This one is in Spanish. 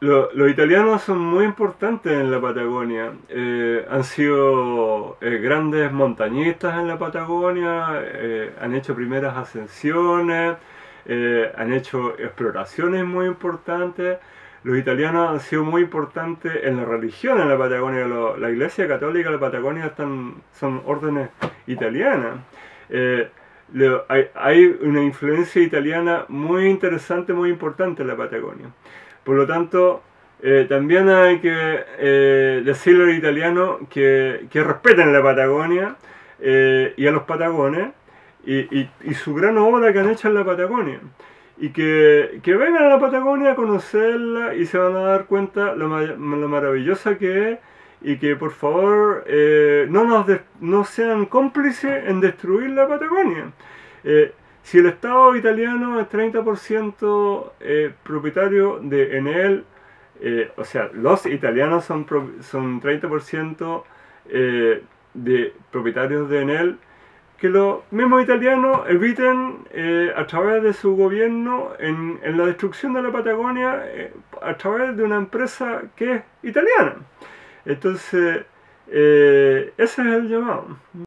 los italianos son muy importantes en la Patagonia. Eh, han sido eh, grandes montañistas en la Patagonia, eh, han hecho primeras ascensiones, han hecho exploraciones muy importantes. Los italianos han sido muy importantes en la religión en la Patagonia. la Iglesia Católica de la Patagonia están, son órdenes italianas. Hay, una influencia italiana muy interesante, muy importante en la Patagonia. Por lo tanto, eh, también hay que eh, decirle a los italianos que, respeten la Patagonia eh, y a los patagones y, su gran obra que han hecho en la Patagonia. Y que, vengan a la Patagonia a conocerla y se van a dar cuenta lo, lo maravillosa que es y que por favor no, nos no sean cómplices en destruir la Patagonia. Si el Estado italiano es 30% eh, propietario de Enel, eh, o sea, los italianos son, son 30% eh, de propietarios de Enel, que los mismos italianos eviten a través de su gobierno en, la destrucción de la Patagonia a través de una empresa que es italiana. Entonces, ese es el llamado.